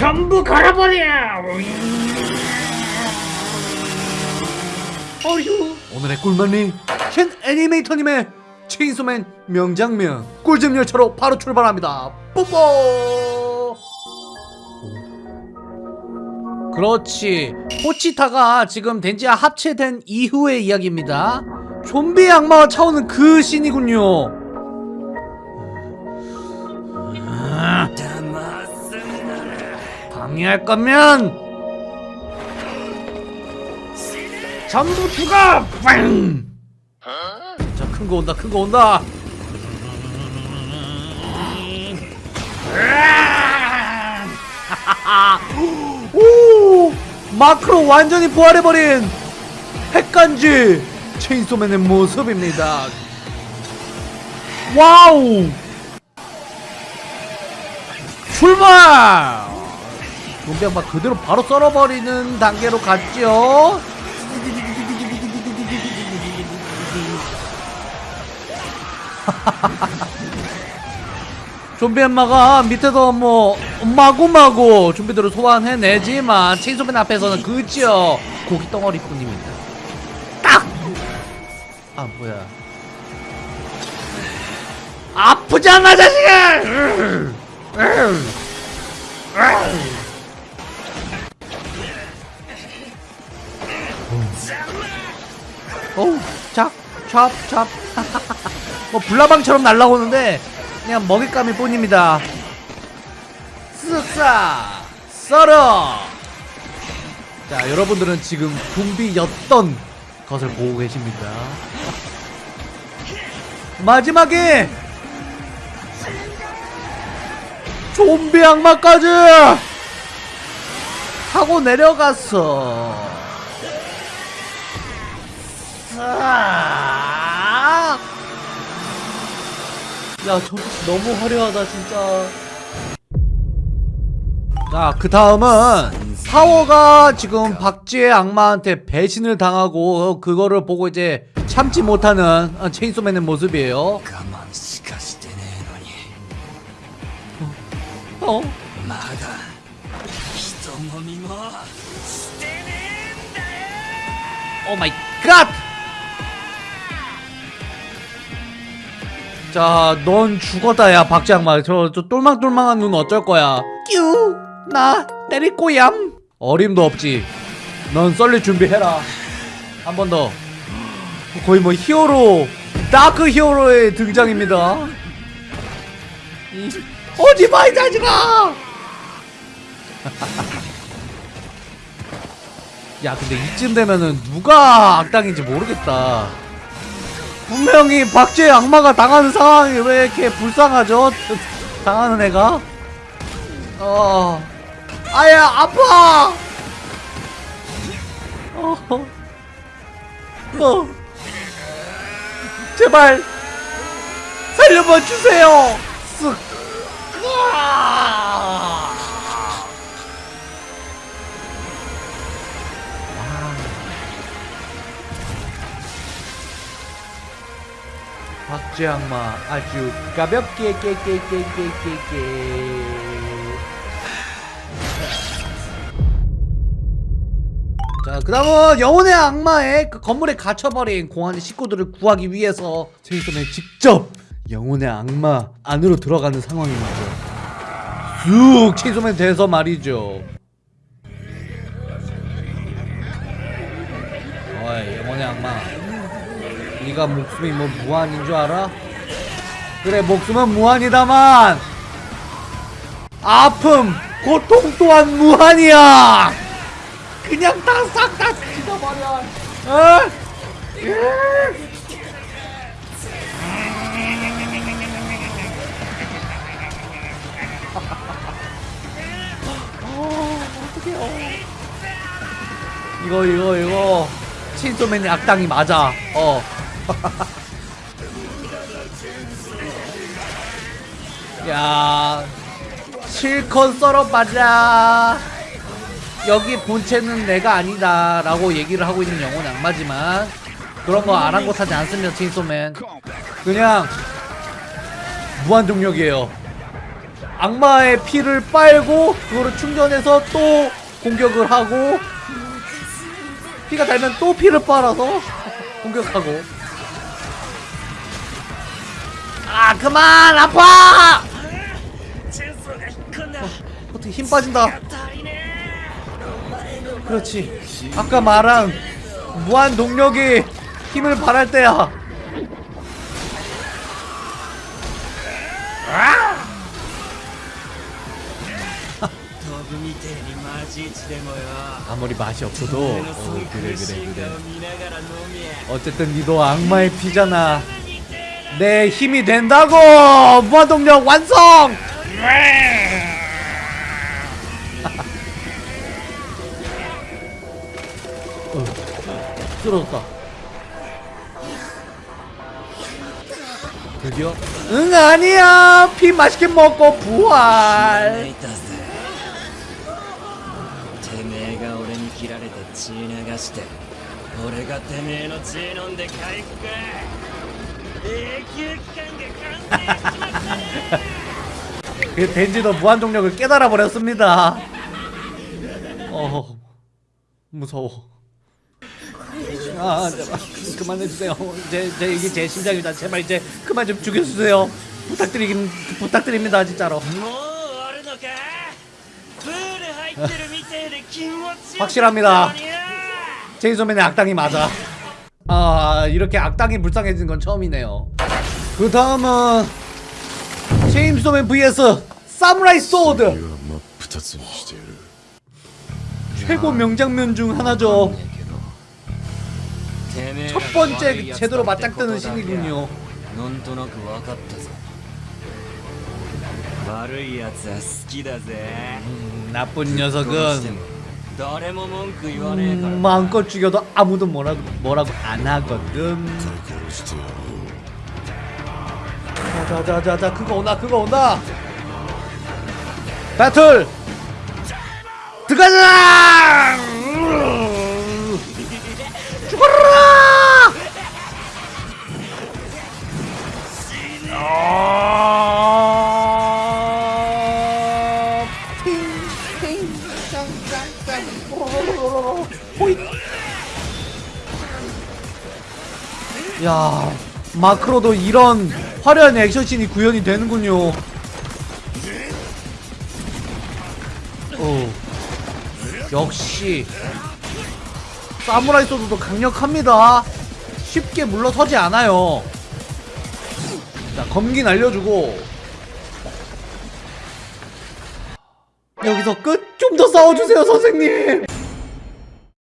전부 갈아버려. 어휴. 오늘의 꿀맛리 신 애니메이터님의 체인소맨 명장면 꿀잼 열차로 바로 출발합니다. 뽀뽀! 그렇지. 포치타가 지금 덴지와 합체된 이후의 이야기입니다. 좀비 악마가 차오는 그 씬이군요 방해할 거면 전부 죽어! 빵! 자, 큰 거 온다, 큰 거 온다! 오! 마크로 완전히 부활해버린 핵간지 체인소맨의 모습입니다. wow! 출발! 좀비 양반 그대로 바로 썰어버리는 단계로 갔죠? 좀비 엄마가 밑에서 뭐 마구마구 좀비들을 소환해내지만 체인소맨 앞에서는 그지요 고기 덩어리뿐입니다 딱! 아 뭐야 아프잖아 자식아! 찹, 찹, 찹. 뭐 불나방처럼 날라오는데 그냥 먹잇감일 뿐입니다. 쓱싹 썰어. 자, 여러분들은 지금 좀비였던 것을 보고 계십니다. 마지막에 좀비 악마까지 하고 내려갔어. 아! 야 저기 너무 화려하다 진짜. 자 그 다음은 사워가 지금 박쥐의 악마한테 배신을 당하고 그거를 보고 이제 참지 못하는 체인소맨의 모습이에요. 어? 어? oh my God! 자, 넌 죽었다, 야, 박쥐 악마. 저, 저 똘망똘망한 눈 어쩔 거야. 끼우! 나 때릴 꼬얌! 어림도 없지. 넌 썰릴 준비해라. 한 번 더. 거의 뭐 hero, dark hero의 등장입니다. 이, 어디 봐, 이 자식아! 야, 근데 이쯤 되면은 누가 악당인지 모르겠다. 분명히 박쥐의 악마가 당하는 상황이 왜 이렇게 불쌍하죠? 당하는 애가? 어. 아야, 아파! 어. 어. 제발! 살려봐 주세요! 쓱! 으아! 박쥐 악마 아주 가볍게 깨깨깨깨깨깨 자, 그 다음은 영혼의 악마의 그 건물에 갇혀버린 공안의 식구들을 구하기 위해서 제이슨은 직접 영혼의 악마 안으로 들어가는 상황입니다. 쑥 체이소맨 돼서 말이죠. 어이, 영혼의 악마. 네가 목숨이 뭐 무한인 줄 알아? 그래, 목숨은 무한이다만 아픔, 고통 또한 무한이야. 그냥 다 싹다 죽여버려. 어? 어, 어떡해요. 이거 이거 이거 체인소맨이 악당이 맞아. 어. 야 실컷 썰어봐라. 여기 본체는 내가 아니다 라고 얘기를 하고 있는 영혼 악마지만 그런 거 아랑곳하지 않습니다 체인소맨. 그냥 무한동력이에요. 악마의 피를 빨고 그거를 충전해서 또 공격을 하고 피가 달면 또 피를 빨아서 공격하고 그만 아파! 어, 떻게 힘 빠진다. 그렇지. 아까 말한 무한 동력이 힘을 발할 때야. 아무리 맛이 없어도 어, 그래 그래 그래. 어쨌든 니도 악마의 피잖아. 내 힘이 된다고 무한동력 완성 어, 쓰러졌다 드디어 응 아니야 피 맛있게 먹고 泣 부활 いたぜてめえが俺に切られて血流して俺がてめえの血飲んで回復 그 덴지도 무한동력을 깨달아 버렸습니다. 어 무서워. 아 제발 그만해주세요. 제, 제 이게 제 심장입니다. 제발 이제 그만 좀 죽여주세요. 부탁드리긴 부탁드립니다 진짜로. 확실합니다. 제이소맨의 악당이 맞아. 아 이렇게 악당이 불쌍해진 건 처음이네요. 그 다음은 체임소맨 vs 사무라이 소드. 최고 명장면 중 하나죠. 첫 번째 제대로 맞짱뜨는 신이군요. 음, 나쁜 녀석은 음, 마음껏 죽여도 아무도 뭐라고 뭐라고 안 하거든. 자자자자 그거 온다 그거 온다. 배틀 들어가자! 야 마크로도 이런 화려한 액션씬이 구현이 되는군요. 어 역시 사무라이 소드도 강력합니다. 쉽게 물러서지 않아요. 자 검기 날려주고. 여기서 끝? 좀 더 싸워주세요 선생님